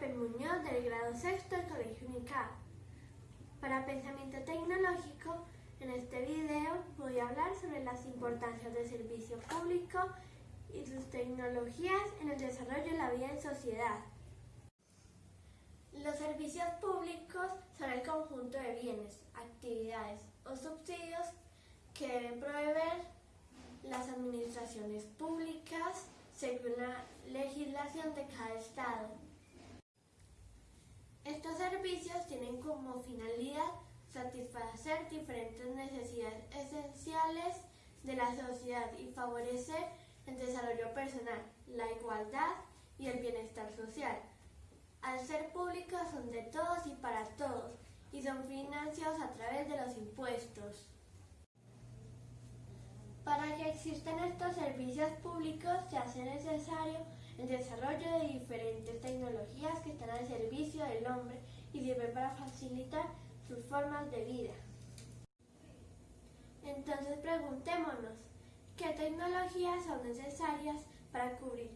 Pepe Muñoz del grado sexto del Colegio Unicap. Para Pensamiento Tecnológico, en este video voy a hablar sobre las importancias del servicio público y sus tecnologías en el desarrollo de la vida en sociedad. Los servicios públicos son el conjunto de bienes, actividades o subsidios que deben proveer las administraciones públicas según la legislación de cada estado. Estos servicios tienen como finalidad satisfacer diferentes necesidades esenciales de la sociedad y favorecer el desarrollo personal, la igualdad y el bienestar social. Al ser públicos son de todos y para todos y son financiados a través de los impuestos. Para que existan estos servicios públicos se hace necesario el desarrollo de diferentes tecnologías que están al servicio del hombre y sirven para facilitar sus formas de vida. Entonces preguntémonos, ¿qué tecnologías son necesarias para cubrir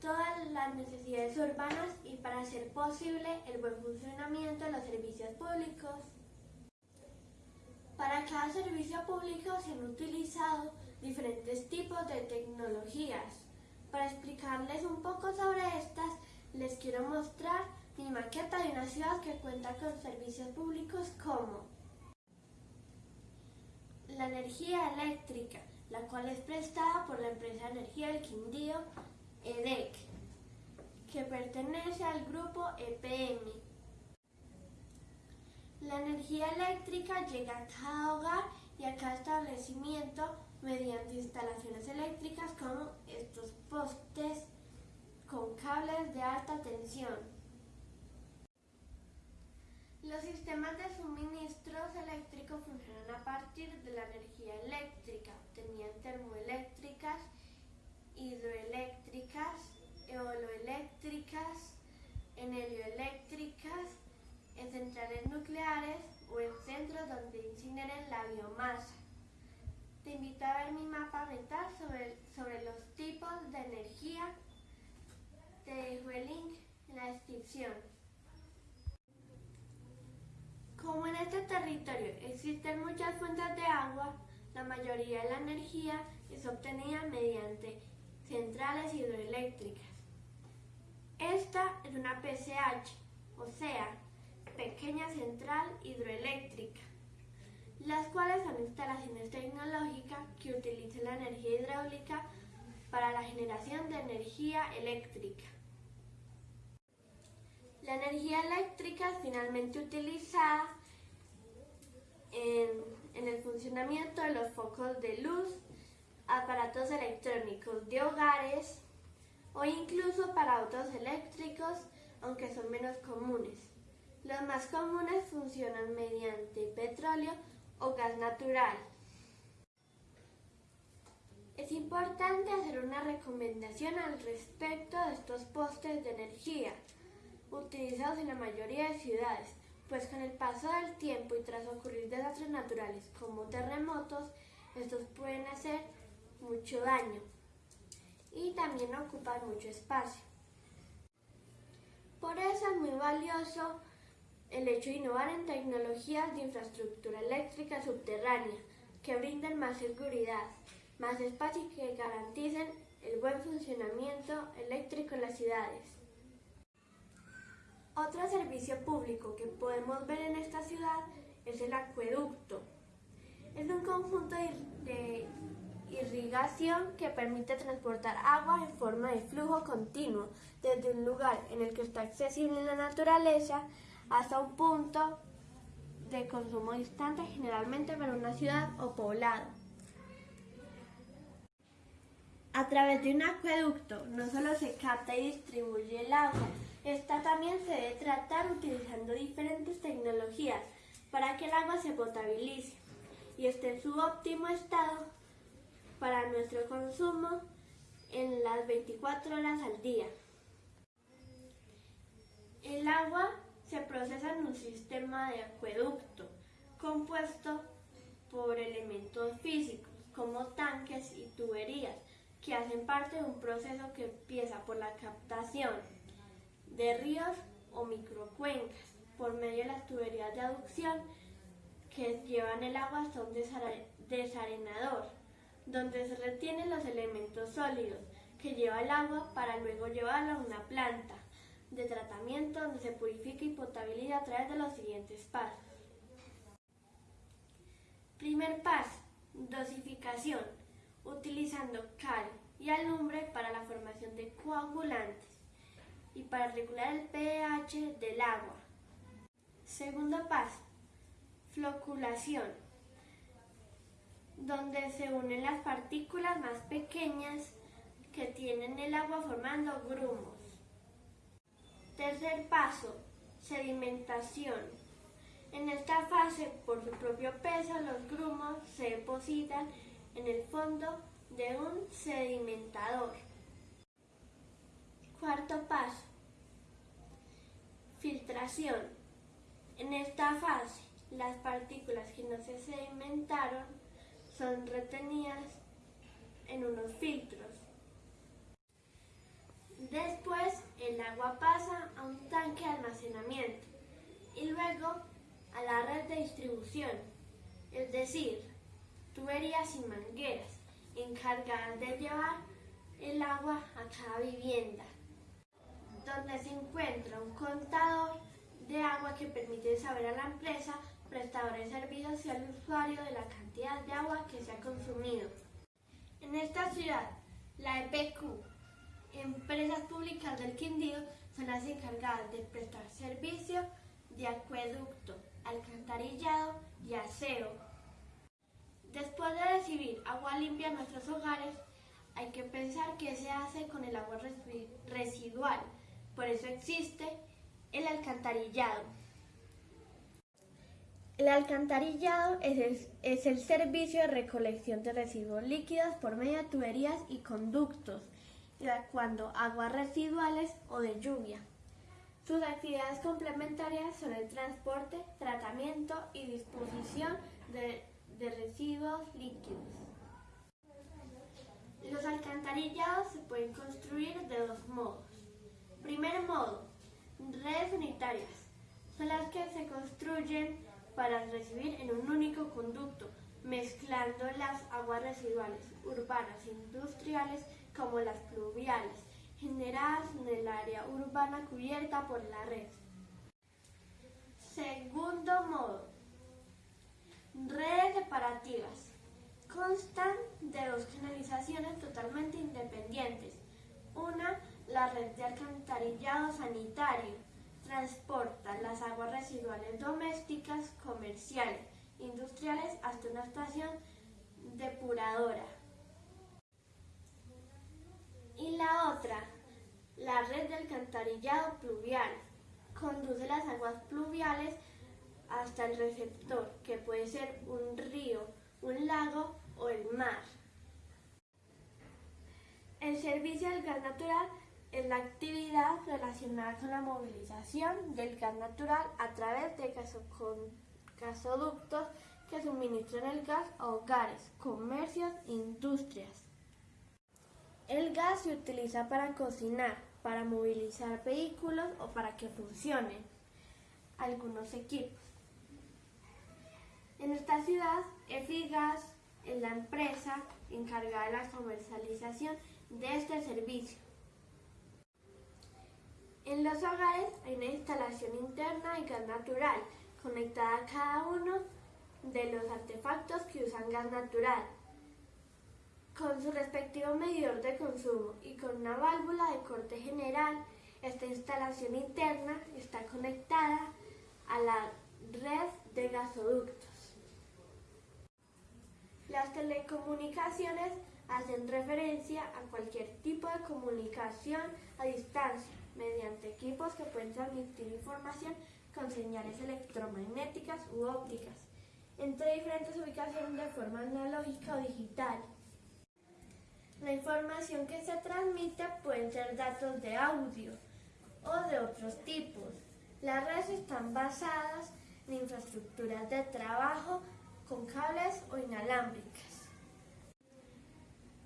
todas las necesidades urbanas y para hacer posible el buen funcionamiento de los servicios públicos? Para cada servicio público se han utilizado diferentes tipos de tecnologías. Para explicarles un poco sobre estas, les quiero mostrar mi maqueta de una ciudad que cuenta con servicios públicos como la energía eléctrica, la cual es prestada por la empresa de energía del Quindío, EDEC, que pertenece al grupo EPM. La energía eléctrica llega a cada hogar y a cada establecimiento mediante instalaciones eléctricas como estos postes con cables de alta tensión. Los sistemas de suministros eléctricos funcionan a partir de la energía eléctrica, tenían termoeléctricas, hidroeléctricas, eoloeléctricas, enelioeléctricas, en centrales nucleares o en centros donde incineren la biomasa. Te invito a ver mi mapa mental sobre, sobre los tipos de energía. Te dejo el link en la Como en este territorio existen muchas fuentes de agua, la mayoría de la energía es obtenida mediante centrales hidroeléctricas. Esta es una PCH, o sea, pequeña central hidroeléctrica, las cuales son instalaciones tecnológicas que utilizan la energía hidráulica para la generación de energía eléctrica. La energía eléctrica es finalmente utilizada en, en, el funcionamiento de los focos de luz, aparatos electrónicos de hogares o incluso para autos eléctricos, aunque son menos comunes. Los más comunes funcionan mediante petróleo o gas natural. Es importante hacer una recomendación al respecto de estos postes de energía utilizados en la mayoría de ciudades, pues con el paso del tiempo y tras ocurrir desastres naturales como terremotos, estos pueden hacer mucho daño y también ocupan mucho espacio. Por eso es muy valioso el hecho de innovar en tecnologías de infraestructura eléctrica subterránea que brinden más seguridad, más espacio y que garanticen el buen funcionamiento eléctrico en las ciudades. Otro servicio público que podemos ver en esta ciudad es el acueducto. Es un conjunto de irrigación que permite transportar agua en forma de flujo continuo desde un lugar en el que está accesible la naturaleza hasta un punto de consumo distante, generalmente para una ciudad o poblado. A través de un acueducto no solo se capta y distribuye el agua, esta también se debe tratar utilizando diferentes tecnologías para que el agua se potabilice y esté en su óptimo estado para nuestro consumo en las 24 horas al día. El agua se procesa en un sistema de acueducto compuesto por elementos físicos como tanques y tuberías que hacen parte de un proceso que empieza por la captación de ríos o microcuencas por medio de las tuberías de aducción que llevan el agua hasta un desarenador, donde se retienen los elementos sólidos que lleva el agua para luego llevarlo a una planta de tratamiento donde se purifica y potabiliza a través de los siguientes pasos. Primer paso, dosificación, utilizando cal y alumbre para la formación de coagulantes y para regular el pH del agua. Segundo paso, floculación, donde se unen las partículas más pequeñas que tienen el agua formando grumos. Tercer paso, sedimentación. En esta fase, por su propio peso, los grumos se depositan en el fondo de un sedimentador. Cuarto paso, filtración. En esta fase, las partículas que no se sedimentaron son retenidas en unos filtros. Después, el agua pasa a un tanque de almacenamiento y luego a la red de distribución, es decir, tuberías y mangueras encargadas de llevar el agua a cada vivienda, donde se encuentra un contador de agua que permite saber a la empresa prestadora de servicios y al usuario de la cantidad de agua que se ha consumido. En esta ciudad, la EPQ, Empresas Públicas del Quindío, son las encargadas de prestar servicio de acueducto, alcantarillado y aseo. Después de recibir agua limpia en nuestros hogares, hay que pensar qué se hace con el agua residual. Por eso existe el alcantarillado. El alcantarillado es el, servicio de recolección de residuos líquidos por medio de tuberías y conductos, evacuando aguas residuales o de lluvia. Sus actividades complementarias son el transporte, tratamiento y disposición de residuos líquidos. Los alcantarillados se pueden construir de dos modos. Primer modo, redes unitarias. Son las que se construyen para recibir en un único conducto, mezclando las aguas residuales urbanas e industriales como las pluviales, generadas en el área urbana cubierta por la red. Segundo modo, redes separativas. Constan de dos canalizaciones totalmente independientes. Una, la red de alcantarillado sanitario, transporta las aguas residuales domésticas, comerciales, industriales hasta una estación depuradora. Y la otra, la red de alcantarillado pluvial, conduce las aguas pluviales hasta el receptor, que puede ser un río, un lago o el mar. El servicio del gas natural es la actividad relacionada con la movilización del gas natural a través de gasoductos que suministran el gas a hogares, comercios e industrias. El gas se utiliza para cocinar, para movilizar vehículos o para que funcionen algunos equipos. En esta ciudad, Efigas es la empresa encargada de la comercialización de este servicio. En los hogares hay una instalación interna de gas natural conectada a cada uno de los artefactos que usan gas natural, con su respectivo medidor de consumo y con una válvula de corte general. Esta instalación interna está conectada a la red de gasoductos. Las telecomunicaciones hacen referencia a cualquier tipo de comunicación a distancia mediante equipos que pueden transmitir información con señales electromagnéticas u ópticas entre diferentes ubicaciones de forma analógica o digital. La información que se transmite pueden ser datos de audio o de otros tipos. Las redes están basadas en infraestructuras de trabajo con cables o inalámbricas.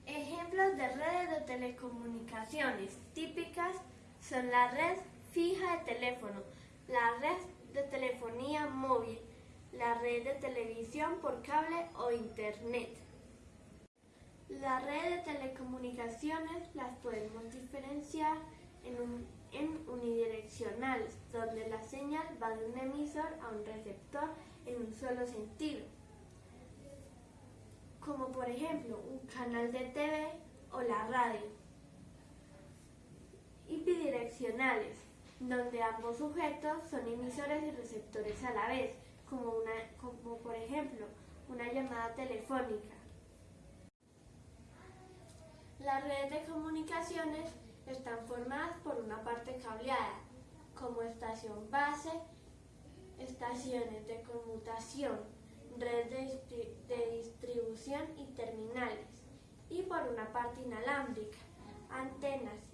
Ejemplos de redes de telecomunicaciones típicas son la red fija de teléfono, la red de telefonía móvil, la red de televisión por cable o internet. La red de telecomunicaciones las podemos diferenciar en, en, unidireccionales, donde la señal va de un emisor a un receptor en un solo sentido, como por ejemplo un canal de TV o la radio. Y bidireccionales, donde ambos sujetos son emisores y receptores a la vez, como, una, como por ejemplo una llamada telefónica. Las redes de comunicaciones están formadas por una parte cableada, como estación base, estaciones de conmutación, red de, distribución y terminales, y por una parte inalámbrica, antenas.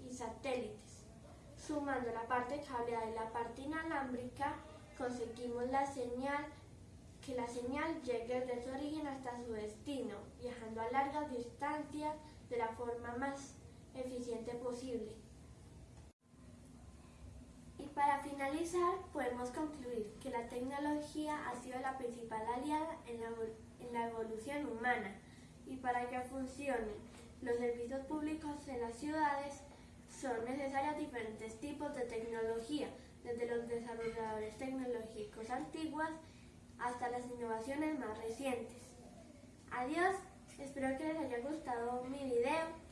Sumando la parte cableada y la parte inalámbrica, conseguimos la señal que la señal llegue desde su origen hasta su destino, viajando a largas distancias de la forma más eficiente posible. Y para finalizar, podemos concluir que la tecnología ha sido la principal aliada en la, en la evolución humana y para que funcionen los servicios públicos en las ciudades son necesarios diferentes tipos de tecnología, desde los desarrolladores tecnológicos antiguos hasta las innovaciones más recientes. Adiós, espero que les haya gustado mi video